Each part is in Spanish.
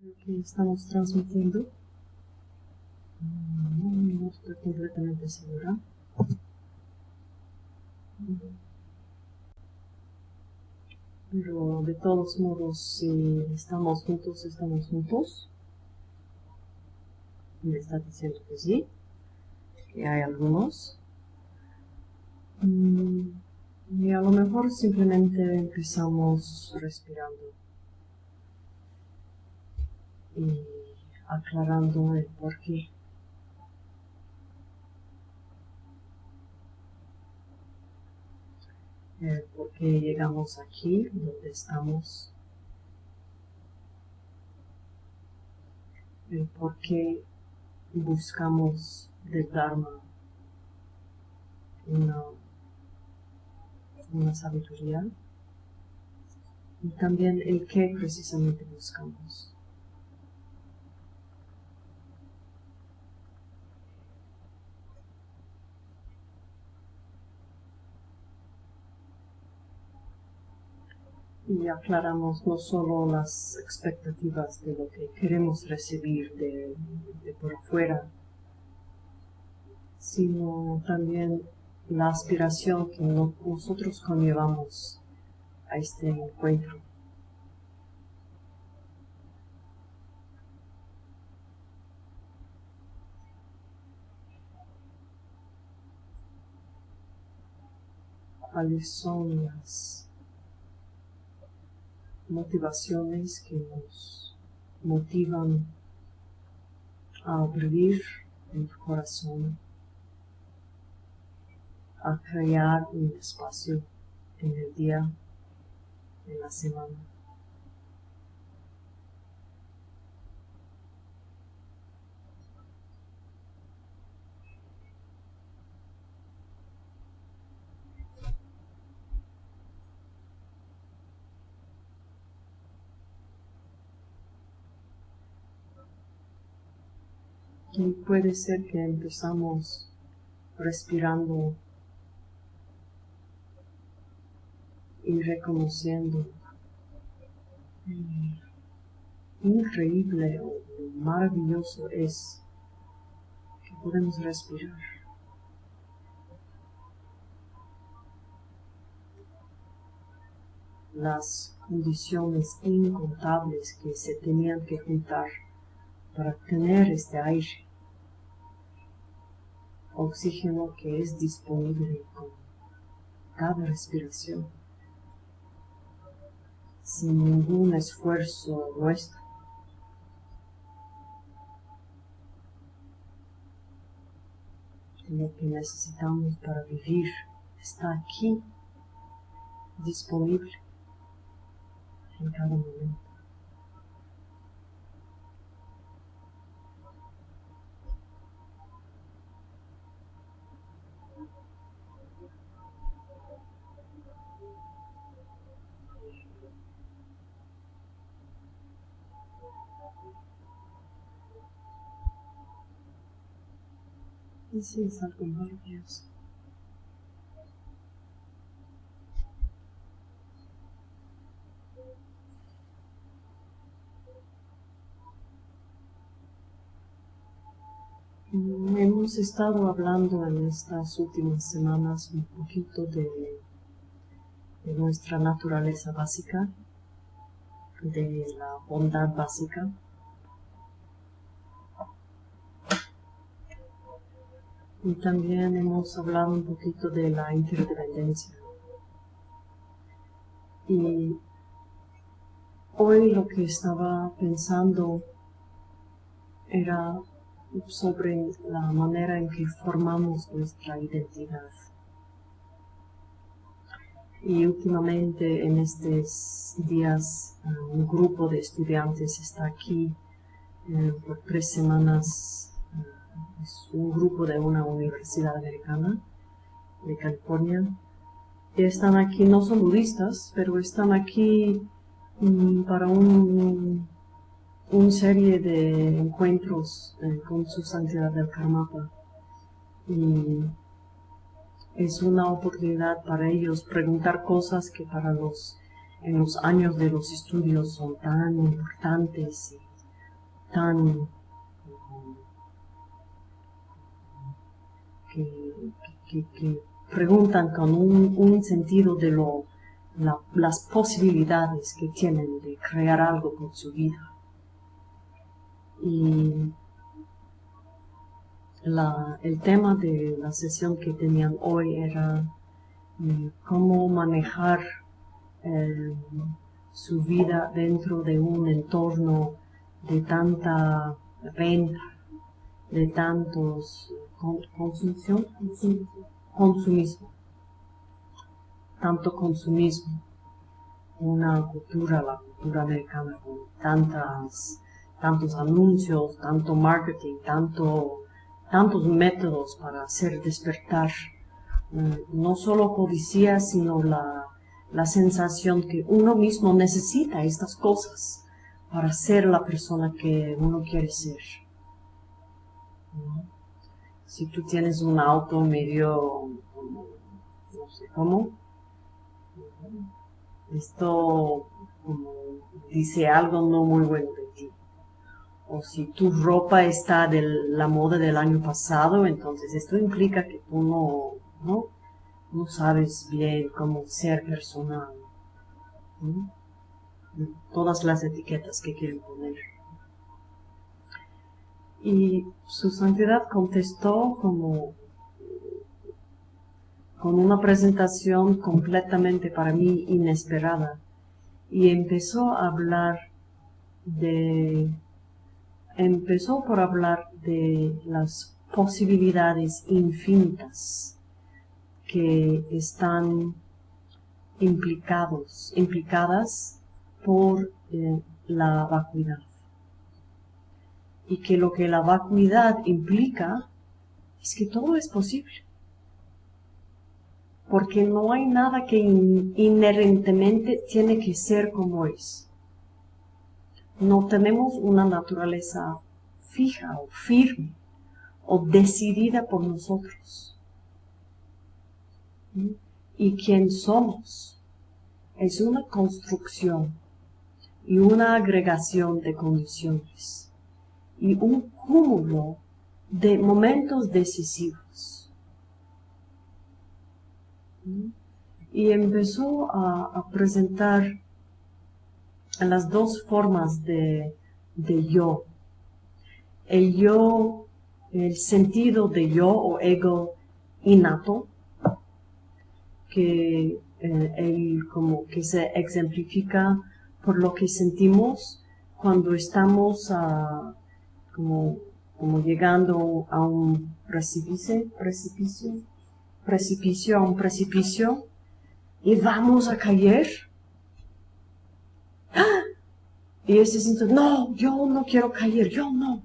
que estamos transmitiendo. No, estoy completamente segura. Pero de todos modos, si estamos juntos, estamos juntos. Me está diciendo que sí, que hay algunos. Mm, y a lo mejor simplemente empezamos respirando y aclarando el porqué. El por qué llegamos aquí, donde estamos. El por qué buscamos del Dharma una, una sabiduría y también el qué precisamente buscamos. Y aclaramos no solo las expectativas de lo que queremos recibir de, por afuera, sino también la aspiración que nosotros conllevamos a este encuentro. ¿Cuáles son las motivaciones que nos motivan a abrir el corazón, a crear un espacio en el día, en la semana. Y puede ser que empezamos respirando y reconociendo increíble o maravilloso es que podemos respirar. Las condiciones incontables que se tenían que juntar para tener este aire, oxígeno que es disponible con cada respiración, sin ningún esfuerzo nuestro. Lo que necesitamos para vivir está aquí, disponible en cada momento. Es algo maravilloso. Hemos estado hablando en estas últimas semanas un poquito de, de nuestra naturaleza básica, de la bondad básica, Y también hemos hablado un poquito de la interdependencia. Y hoy lo que estaba pensando era sobre la manera en que formamos nuestra identidad. Y últimamente en estos días un grupo de estudiantes está aquí eh, por tres semanas es un grupo de una universidad americana de California. Y están aquí, no son budistas, pero están aquí mm, para un, un serie de encuentros eh, con su santidad del Karmapa. Y es una oportunidad para ellos preguntar cosas que para los en los años de los estudios son tan importantes tan que, preguntan con un, sentido de lo, las posibilidades que tienen de crear algo con su vida. Y el tema de la sesión que tenían hoy era eh, cómo manejar eh, su vida dentro de un entorno de tanta venta, de tantos consumición, consumismo, tanto consumismo, una cultura, la cultura americana con tantas, tantos anuncios, tanto marketing, tanto, tantos métodos para hacer despertar eh, no solo codicia, sino la, la sensación que uno mismo necesita estas cosas para ser la persona que uno quiere ser. Si tú tienes un auto medio, no sé cómo, esto dice algo no muy bueno de ti. O si tu ropa está de la moda del año pasado, entonces esto implica que tú no, no, no sabes bien cómo ser personal todas las etiquetas que quieren poner. Y su santidad contestó como con una presentación completamente para mí inesperada y empezó a hablar de empezó por hablar de las posibilidades infinitas que están implicados, implicadas por eh, la vacuidad. Y que lo que la vacuidad implica es que todo es posible. Porque no hay nada que inherentemente tiene que ser como es. No tenemos una naturaleza fija o firme o decidida por nosotros. ¿Mm? Y quien somos es una construcción y una agregación de condiciones y un cúmulo de momentos decisivos. Y empezó a, presentar las dos formas de, yo. El yo, el sentido de yo o ego innato, que eh, como que se exemplifica por lo que sentimos cuando estamos ah, como, llegando a un precipicio, precipicio, precipicio, a un precipicio y vamos a caer. ¡Ah! Y ese siento, no, yo no quiero caer, yo no.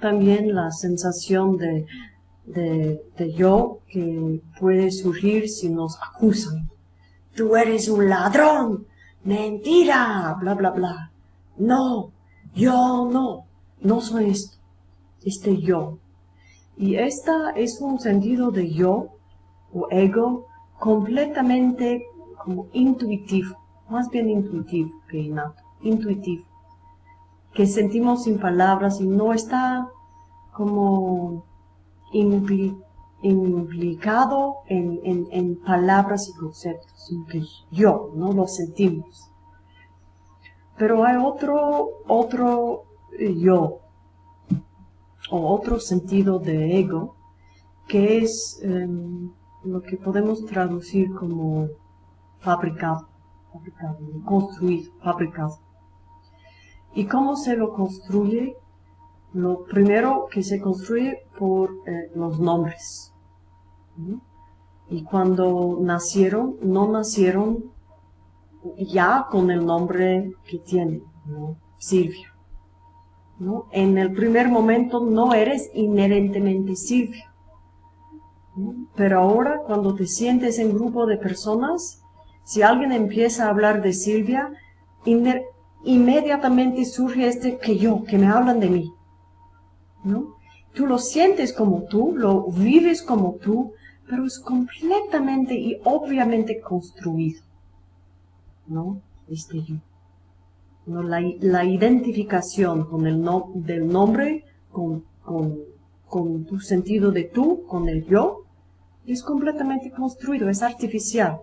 También la sensación de, de, de yo que puede surgir si nos acusan. Tú eres un ladrón, mentira, bla, bla, bla. No, yo no, no soy esto, este yo. Y esta es un sentido de yo o ego completamente como intuitivo, más bien intuitivo que innato, intuitivo, que sentimos sin palabras y no está como implicado en, palabras y conceptos, yo, ¿no? Lo sentimos. Pero hay otro, otro yo, o otro sentido de ego, que es em, lo que podemos traducir como fabricado, fabricado, construido, fabricado. ¿Y cómo se lo construye? Lo primero que se construye por eh, los nombres. Y cuando nacieron, no nacieron ya con el nombre que tienen, Silvia. En el primer momento no eres inherentemente Silvia. Pero ahora cuando te sientes en grupo de personas, si alguien empieza a hablar de Silvia, inmediatamente surge este que yo, que me hablan de mí. ¿no? Tú lo sientes como tú, lo vives como tú, pero es completamente y obviamente construido, ¿no? Este yo. la, identificación con el no, del nombre, con, con tu sentido de tú, con el yo, es completamente construido, es artificial.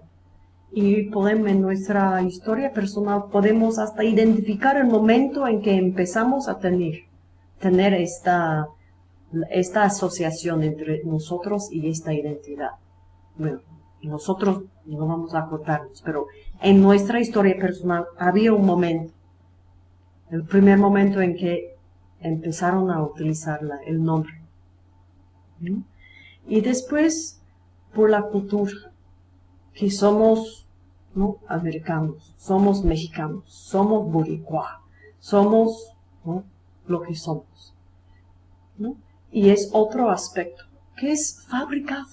Y podemos, en nuestra historia personal podemos hasta identificar el momento en que empezamos a tener, tener esta, esta asociación entre nosotros y esta identidad. Bueno, nosotros no vamos a acordarnos, pero en nuestra historia personal había un momento, el primer momento en que empezaron a utilizar el nombre. Y después, por la cultura, que somos ¿no? americanos, somos mexicanos, somos boricua, somos lo que somos. Y es otro aspecto, que es fabricado,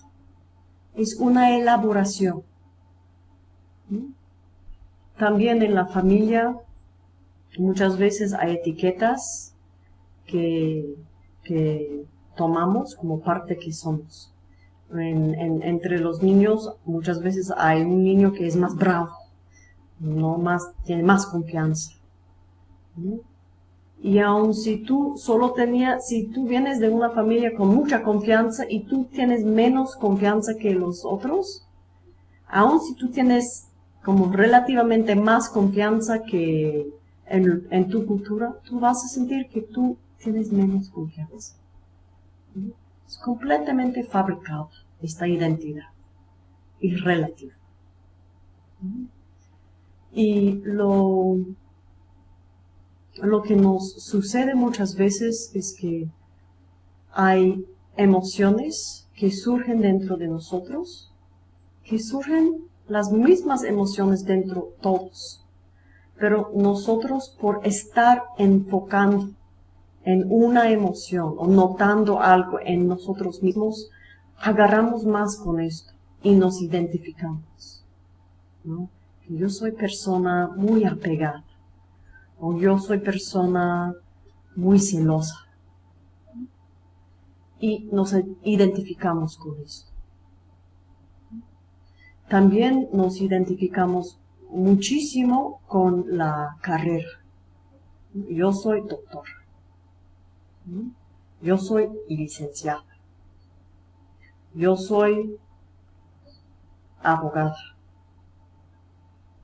es una elaboración. También en la familia muchas veces hay etiquetas que, que tomamos como parte que somos. entre los niños muchas veces hay un niño que es más bravo, no más, tiene más confianza. Y aun si tú solo tenías, si tú vienes de una familia con mucha confianza y tú tienes menos confianza que los otros, aun si tú tienes como relativamente más confianza que en, en tu cultura, tú vas a sentir que tú tienes menos confianza. Es completamente fabricado esta identidad y relativa. Y lo, lo que nos sucede muchas veces es que hay emociones que surgen dentro de nosotros, que surgen las mismas emociones dentro todos, pero nosotros por estar enfocando en una emoción o notando algo en nosotros mismos, agarramos más con esto y nos identificamos. Yo soy persona muy apegada o yo soy persona muy celosa y nos identificamos con esto. También nos identificamos muchísimo con la carrera. Yo soy doctor yo soy licenciada. Yo soy abogada.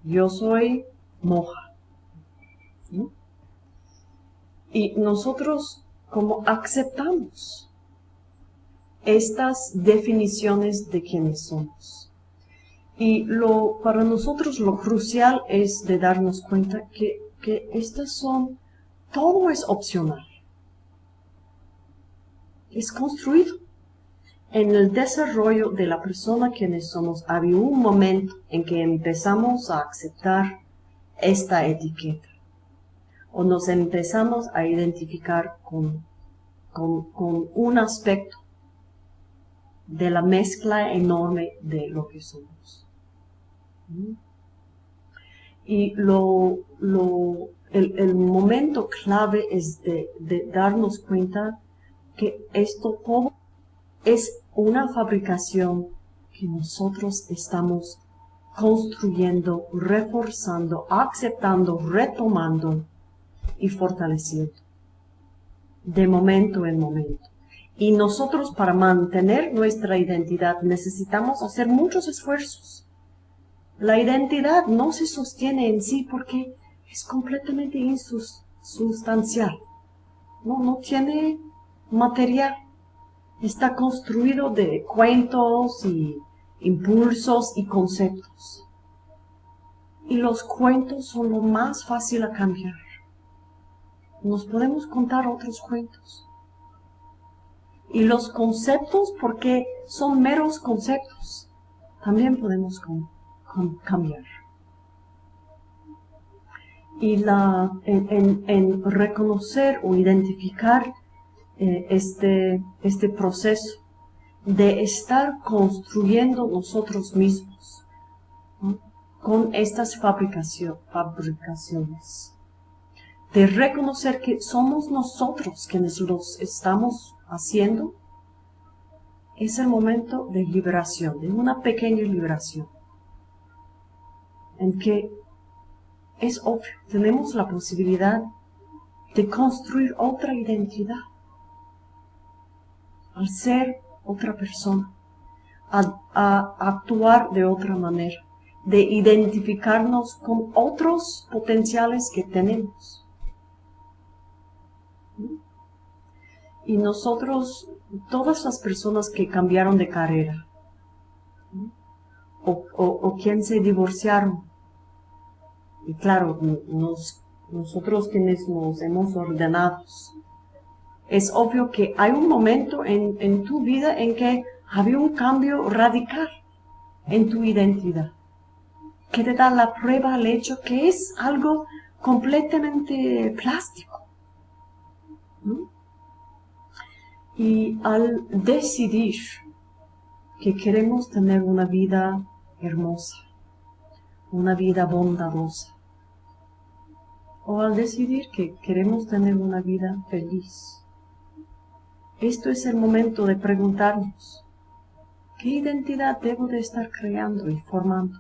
Yo soy moja. Y nosotros como aceptamos estas definiciones de quienes somos. Y lo, para nosotros lo crucial es de darnos cuenta que, que estas son, todo es opcional es construido. En el desarrollo de la persona quienes somos, había un momento en que empezamos a aceptar esta etiqueta o nos empezamos a identificar con, con, un aspecto de la mezcla enorme de lo que somos. Y lo, lo, el, momento clave es de, de darnos cuenta que esto todo es una fabricación que nosotros estamos construyendo, reforzando, aceptando, retomando y fortaleciendo de momento en momento. Y nosotros para mantener nuestra identidad necesitamos hacer muchos esfuerzos. La identidad no se sostiene en sí porque es completamente insustancial. No, no tiene material. Está construido de cuentos y impulsos y conceptos. Y los cuentos son lo más fácil a cambiar. Nos podemos contar otros cuentos. Y los conceptos, porque son meros conceptos, también podemos cambiar. Y la, en reconocer o identificar eh, este, este proceso de estar construyendo nosotros mismos con estas fabricaciones, de reconocer que somos nosotros quienes los estamos haciendo, es el momento de liberación, de una pequeña liberación, en que es obvio, tenemos la posibilidad de construir otra identidad al ser otra persona, a, actuar de otra manera, de identificarnos con otros potenciales que tenemos. Y nosotros, todas las personas que cambiaron de carrera, o, o, se divorciaron, y claro, nosotros quienes nos hemos ordenado, es obvio que hay un momento en, tu vida en que había un cambio radical en tu identidad, que te da la prueba al hecho que es algo completamente plástico. Y al decidir que queremos tener una vida hermosa, una vida bondadosa, o al decidir que queremos tener una vida feliz, esto es el momento de preguntarnos, ¿qué identidad debo de estar creando y formando?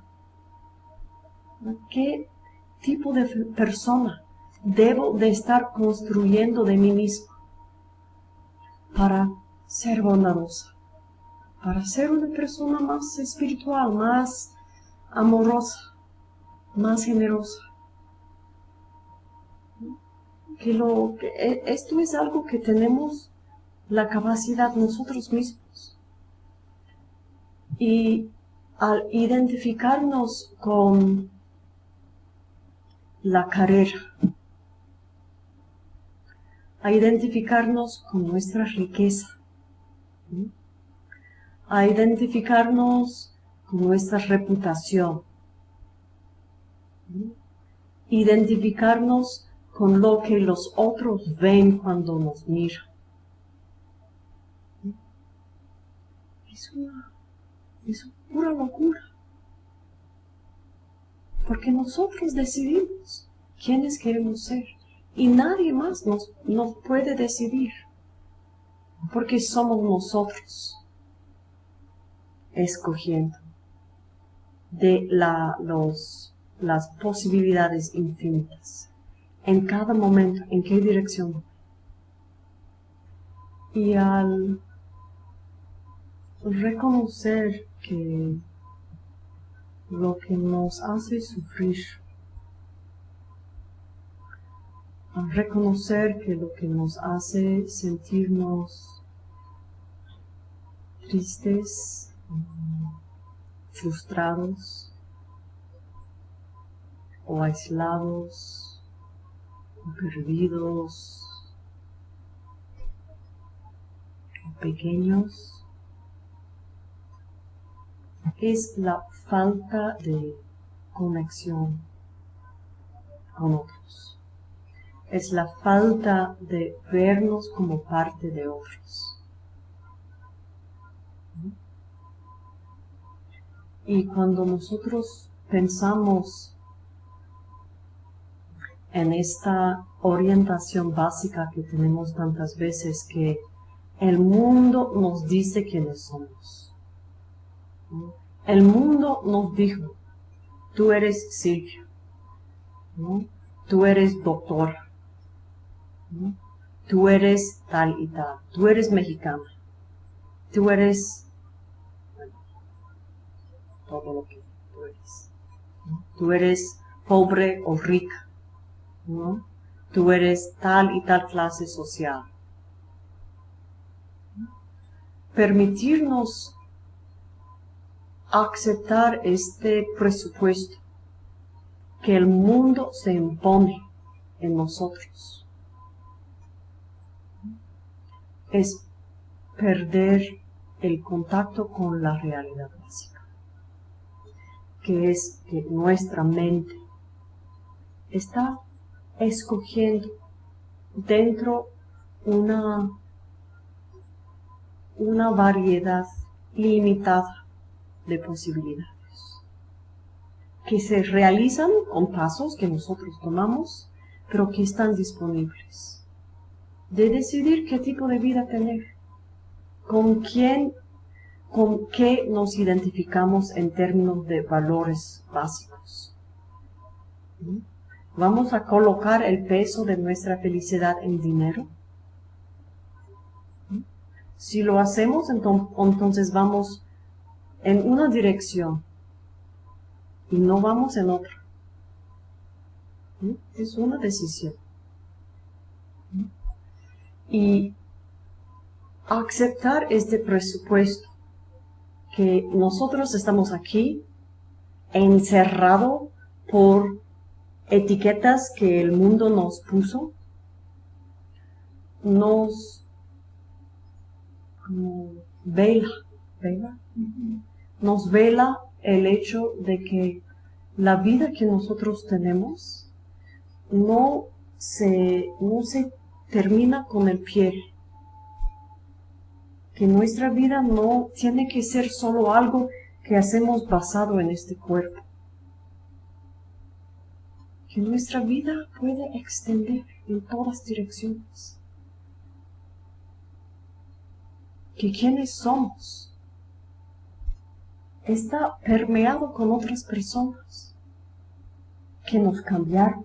¿Qué tipo de persona debo de estar construyendo de mí mismo para ser bondadosa, para ser una persona más espiritual, más amorosa, más generosa? Que lo, que e, esto es algo que tenemos la capacidad nosotros mismos. Y al identificarnos con la carrera, a identificarnos con nuestra riqueza, a identificarnos con nuestra reputación, identificarnos con lo que los otros ven cuando nos miran. es una, es pura locura. Porque nosotros decidimos quiénes queremos ser y nadie más nos, nos puede decidir. Porque somos nosotros escogiendo de la, los, las posibilidades infinitas en cada momento, en qué dirección. Y al reconocer que lo que nos hace sufrir, reconocer que lo que nos hace sentirnos tristes, frustrados o aislados, perdidos, pequeños, es la falta de conexión con otros. Es la falta de vernos como parte de otros. Y cuando nosotros pensamos en esta orientación básica que tenemos tantas veces que el mundo nos dice quiénes somos. El mundo nos dijo, tú eres Silvia, tú eres tú eres tal y tal, tú eres mexicana, tú eres todo lo que tú eres. Tú eres pobre o rica, tú eres tal y tal clase social. Permitirnos aceptar este presupuesto que el mundo se impone en nosotros. Es perder el contacto con la realidad básica, que es que nuestra mente está escogiendo dentro una, una variedad limitada de posibilidades que se realizan con pasos que nosotros tomamos, pero que están disponibles. De decidir qué tipo de vida tener, con quién, con qué nos identificamos en términos de valores básicos. ¿Vamos a colocar el peso de nuestra felicidad en dinero? Si lo hacemos, entonces vamos en una dirección y no vamos en otra. Es una decisión. Y aceptar este presupuesto que nosotros estamos aquí encerrado por etiquetas que el mundo nos puso, nos vela, nos vela el hecho de que la vida que nosotros tenemos no se, no se termina con el pie, que nuestra vida no tiene que ser solo algo que hacemos basado en este cuerpo, que nuestra vida puede extender en todas direcciones, que quienes somos está permeado con otras personas que nos cambiaron,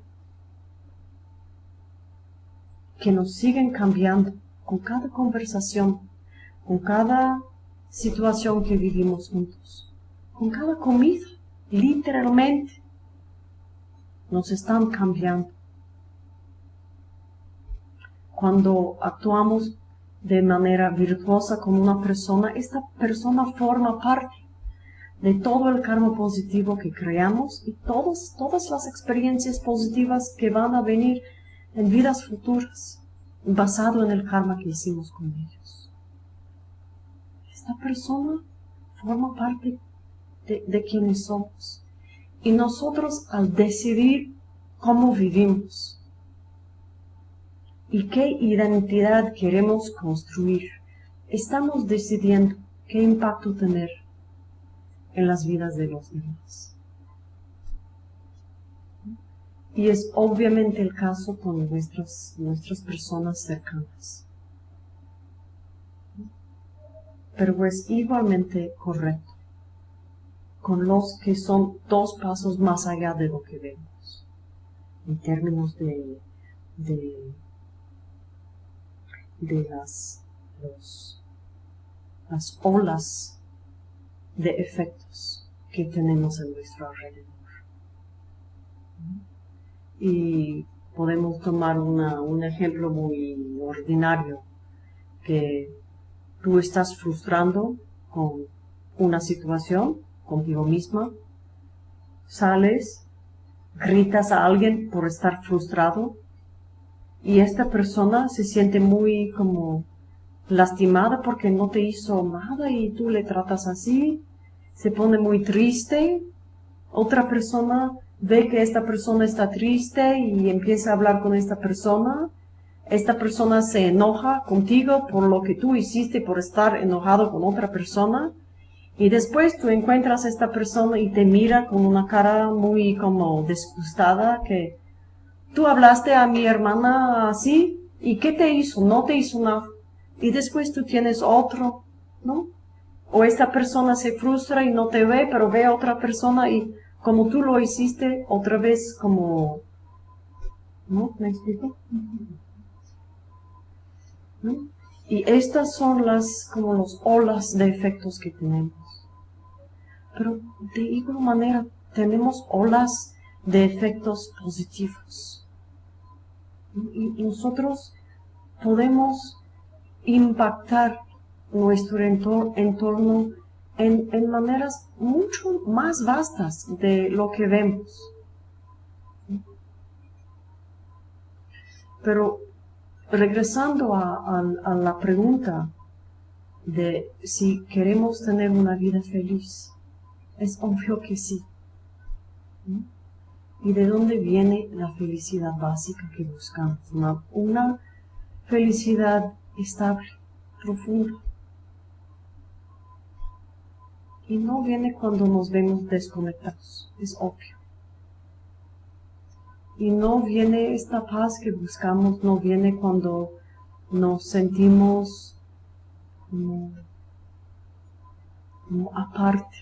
que nos siguen cambiando con cada conversación, con cada situación que vivimos juntos, con cada comida, literalmente, nos están cambiando. Cuando actuamos de manera virtuosa con una persona, esta persona forma parte de todo el karma positivo que creamos y todas, todas las experiencias positivas que van a venir en vidas futuras, basado en el karma que hicimos con ellos. Esta persona forma parte de, quienes somos. Y nosotros al decidir cómo vivimos y qué identidad queremos construir, estamos decidiendo qué impacto tener en las vidas de los demás. Y es obviamente el caso con nuestras, nuestras personas cercanas. Pero es igualmente correcto con los que son dos pasos más allá de lo que vemos, en términos de, de, las, las olas de efectos que tenemos en nuestro alrededor. Y podemos tomar un ejemplo muy ordinario, que tú estás frustrando con una situación contigo misma, sales, gritas a alguien por estar frustrado y esta persona se siente muy como lastimada porque no te hizo nada y tú le tratas así, se pone muy triste, otra persona ve que esta persona está triste y empieza a hablar con esta persona, esta persona se enoja contigo por lo que tú hiciste por estar enojado con otra persona y después tú encuentras a esta persona y te mira con una cara muy como disgustada que tú hablaste a mi hermana así y ¿qué te hizo? No te hizo nada y después tú tienes otro, ¿no? O esta persona se frustra y no te ve, pero ve a otra persona y como tú lo hiciste otra vez como... ¿No? ¿Me explico? Y estas son las, como los olas de efectos que tenemos. Pero de igual manera tenemos olas de efectos positivos. Y nosotros podemos impactar nuestro entorno en, maneras mucho más vastas de lo que vemos. Pero regresando a, la pregunta de si queremos tener una vida feliz, es obvio que sí. ¿Y de dónde viene la felicidad básica que buscamos? una felicidad estable, profunda. Y no viene cuando nos vemos desconectados, es obvio. Y no viene esta paz que buscamos, no viene cuando nos sentimos aparte,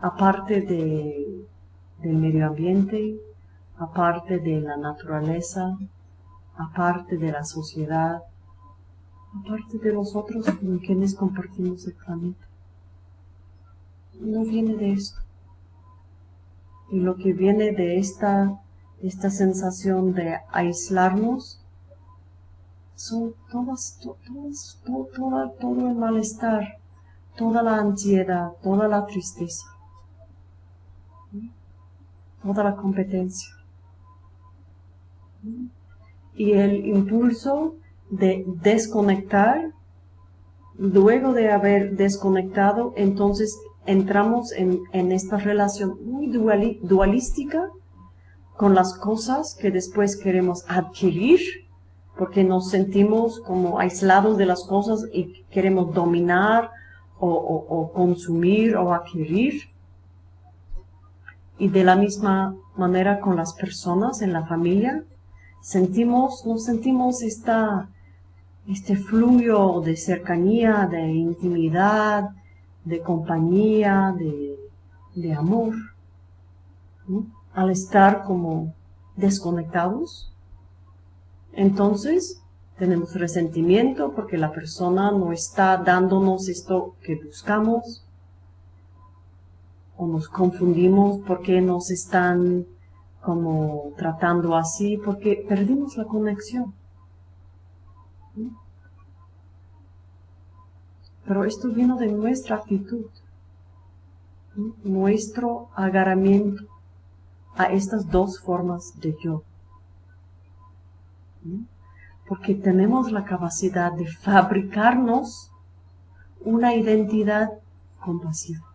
aparte de, del medio ambiente, aparte de la naturaleza, aparte de la sociedad, aparte de nosotros con quienes compartimos el planeta. No viene de esto. Y lo que viene de esta, esta sensación de aislarnos son todas, todas, todo, todo el malestar, toda la ansiedad, toda la tristeza, toda la competencia. Y el impulso de desconectar, luego de haber desconectado, entonces entramos en, esta relación muy dualística con las cosas que después queremos adquirir, porque nos sentimos como aislados de las cosas y queremos dominar o, consumir o adquirir. Y de la misma manera con las personas en la familia, sentimos, nos sentimos esta, este fluyo de cercanía, de intimidad, de compañía, de, amor, al estar como desconectados. Entonces, tenemos resentimiento porque la persona no está dándonos esto que buscamos, o nos confundimos porque nos están como tratando así, porque perdimos la conexión. Pero esto vino de nuestra actitud, nuestro agarramiento a estas dos formas de yo. Porque tenemos la capacidad de fabricarnos una identidad compasiva.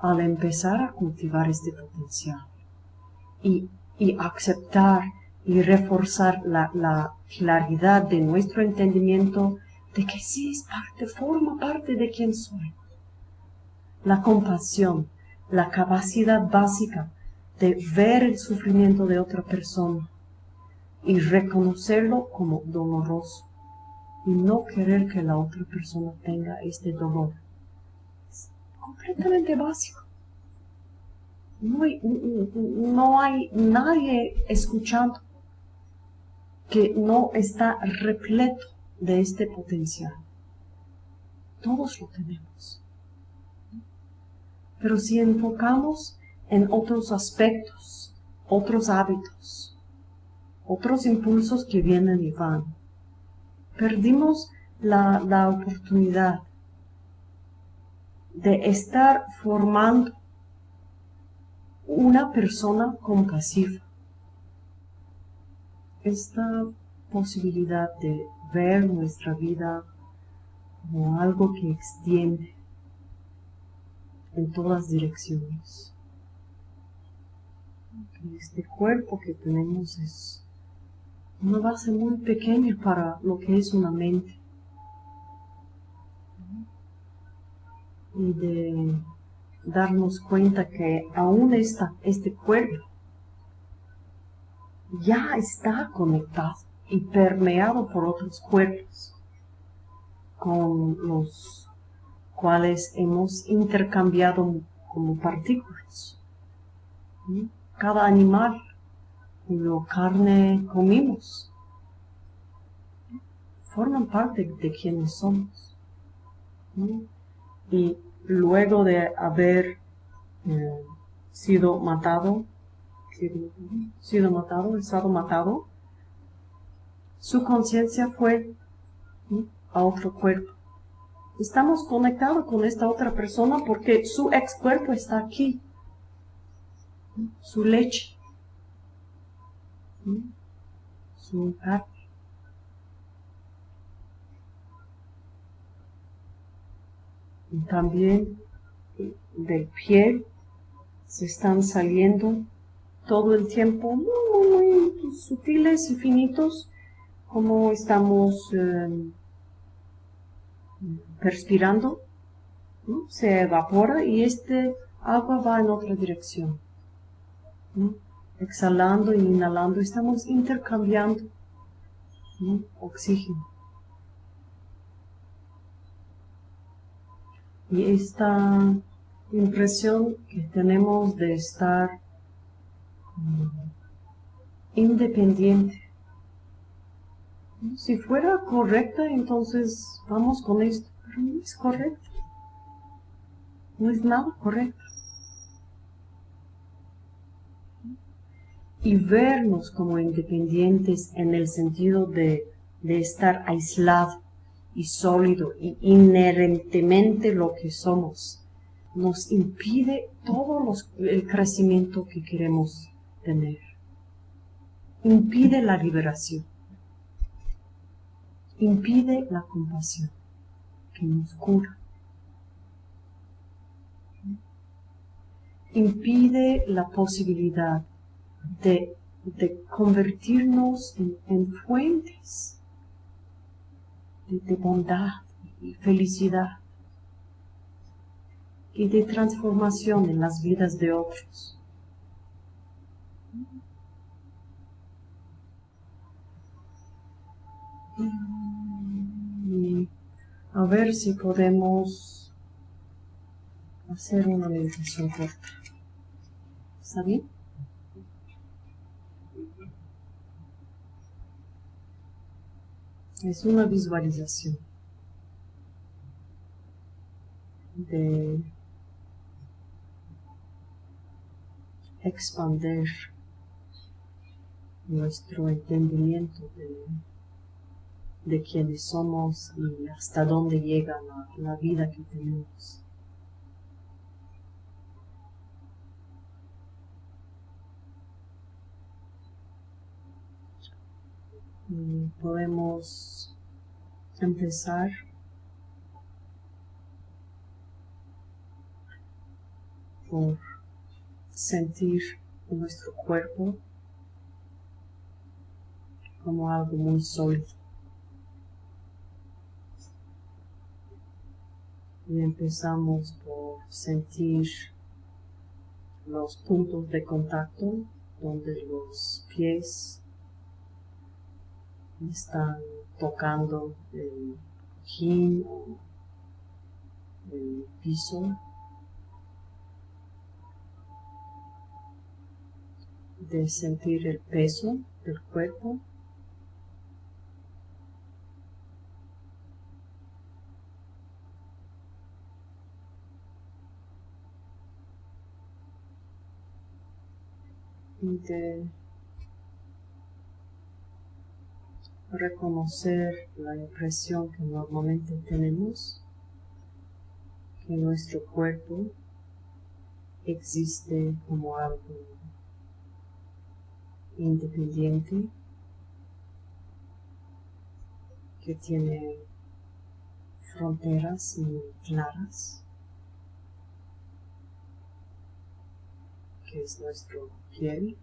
Al empezar a cultivar este potencial y, y aceptar y reforzar la, claridad de nuestro entendimiento de que sí es parte, forma parte de quien soy. La compasión, la capacidad básica de ver el sufrimiento de otra persona y reconocerlo como doloroso y no querer que la otra persona tenga este dolor. Es completamente básico. No hay, no hay nadie escuchando que no está repleto de este potencial. Todos lo tenemos. Pero si enfocamos en otros aspectos, otros hábitos, otros impulsos que vienen y van, perdimos la, la oportunidad de estar formando una persona compasiva esta posibilidad de ver nuestra vida como algo que extiende en todas direcciones. Este cuerpo que tenemos es una base muy pequeña para lo que es una mente. Y de darnos cuenta que aún está este cuerpo ya está conectado y permeado por otros cuerpos con los cuales hemos intercambiado como partículas. Cada animal cuyo carne comimos forman parte de quienes somos. Y luego de haber eh, sido matado sido matado, estado matado, su conciencia fue a otro cuerpo. Estamos conectados con esta otra persona porque su ex cuerpo está aquí. Su leche. Su carne. También del piel se están saliendo todo el tiempo muy, sutiles y finitos, como estamos em, perspirando, se evapora y este agua va en otra dirección. Exhalando e inhalando, estamos intercambiando oxígeno. Y esta impresión que tenemos de estar independiente. Si fuera correcta, entonces vamos con esto, pero no es correcto. No es nada correcto. Y vernos como independientes en el sentido de, estar aislado y sólido y inherentemente lo que somos, nos impide todo el crecimiento que queremos tener. Impide la liberación. Impide la compasión que nos cura. Impide la posibilidad de, convertirnos en fuentes de, bondad y felicidad y de transformación en las vidas de otros. A ver si podemos hacer una meditación corta. ¿Está bien? es una visualización de expandir nuestro entendimiento de, de quiénes somos y hasta dónde llega la, la vida que tenemos. podemos empezar por sentir nuestro cuerpo como algo muy sólido. Y empezamos por sentir los puntos de contacto donde los pies están tocando el cojín o el piso de sentir el peso del cuerpo de reconocer la impresión que normalmente tenemos que nuestro cuerpo existe como algo independiente que tiene fronteras muy claras que es nuestro piel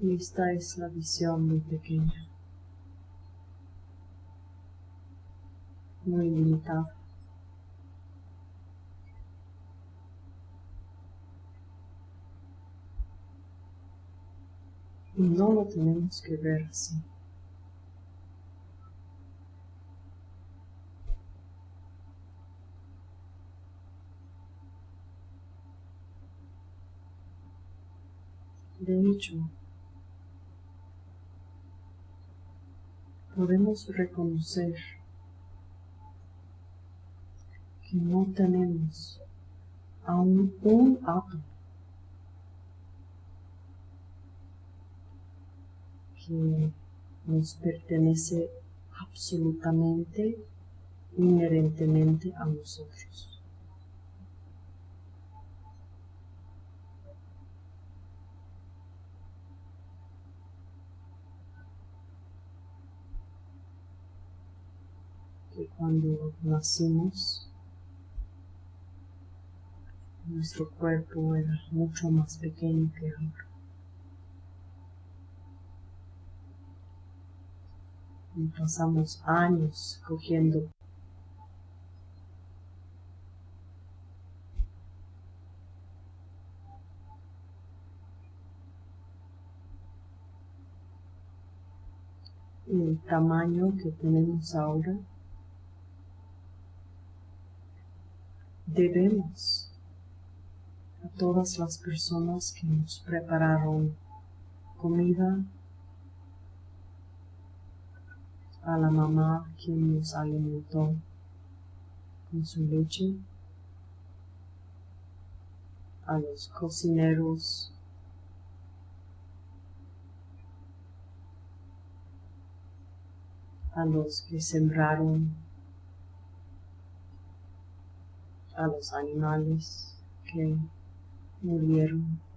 Y esta es la visión muy pequeña, muy No lo tenemos que ver así. De hecho, podemos reconocer que no tenemos aún un átomo que nos pertenece absolutamente, inherentemente a nosotros. cuando nacimos, nuestro cuerpo era mucho más pequeño que ahora. pasamos años cogiendo. El tamaño que tenemos ahora, debemos a todas las personas que nos prepararon comida, a la mamá que nos alimentó con su leche, a los cocineros. A los que sembraron, a los animales que murieron.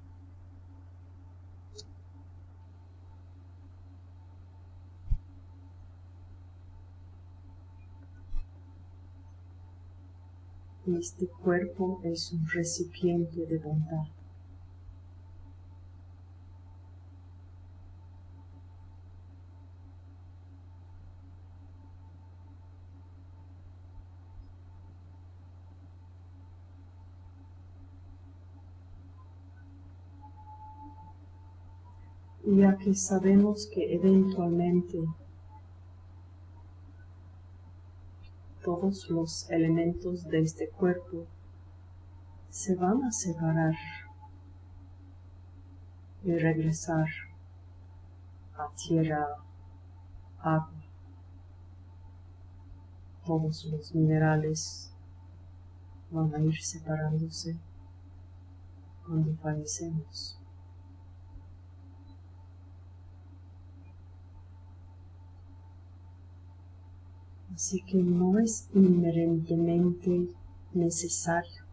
Este cuerpo es un recipiente de bondad. ya que sabemos que eventualmente todos los elementos de este cuerpo se van a separar y regresar a tierra, agua. Todos los minerales van a ir separándose cuando fallecemos. Así que no es inherentemente necesario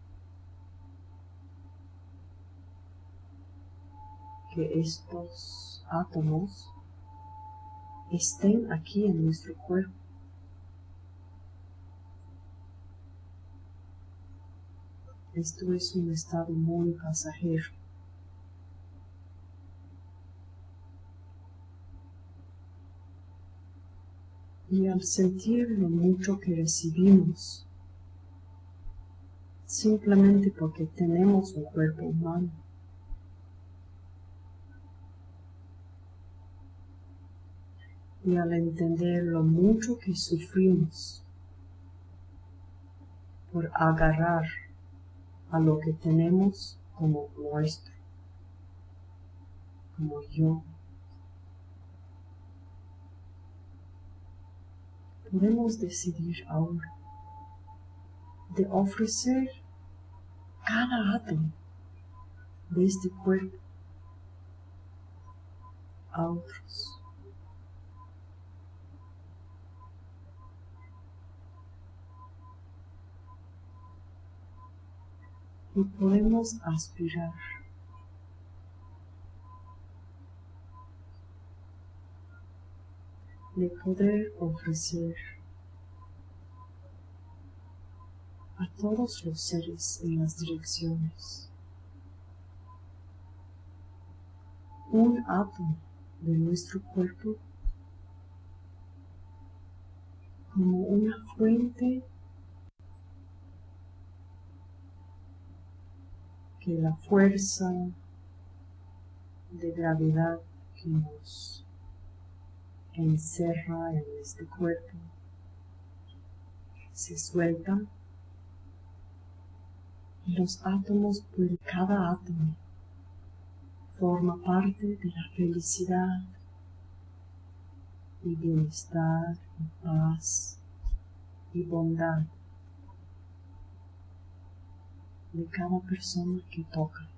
que estos átomos estén aquí en nuestro cuerpo. Esto es un estado muy pasajero. Y al sentir lo mucho que recibimos, simplemente porque tenemos un cuerpo humano, y al entender lo mucho que sufrimos por agarrar a lo que tenemos como nuestro, como yo, podemos decidir ahora de ofrecer cada átomo de este cuerpo a otros. Y podemos aspirar de poder ofrecer a todos los seres en las direcciones. Un átomo de nuestro cuerpo como una fuente que la fuerza de gravedad que nos encerra en este cuerpo se suelta y los átomos por cada átomo forma parte de la felicidad y bienestar y paz y bondad de cada persona que toca.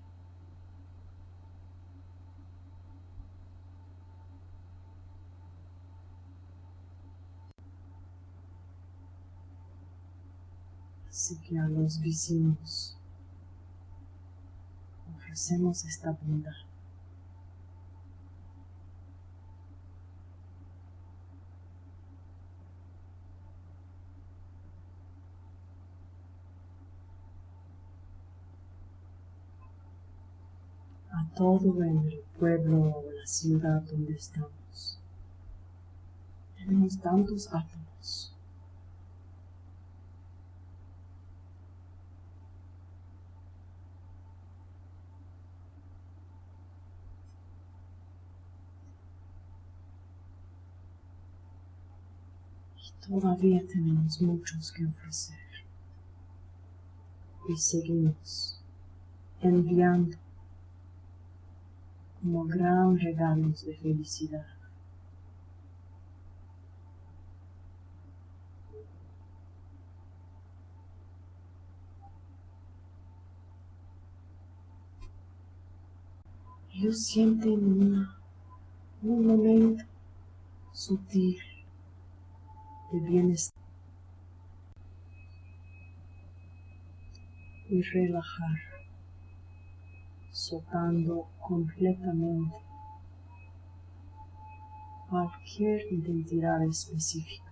Así que a los vecinos ofrecemos esta bondad. a todo el pueblo o la ciudad donde estamos. Tenemos tantos átomos todavía tenemos muchos que ofrecer. Y seguimos enviando como gran regalos de felicidad. Ellos sienten un momento sutil de bienestar y relajar, soltando completamente cualquier identidad específica.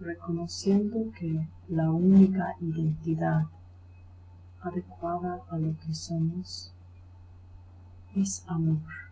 reconociendo que la única identidad adecuada a lo que somos es amor.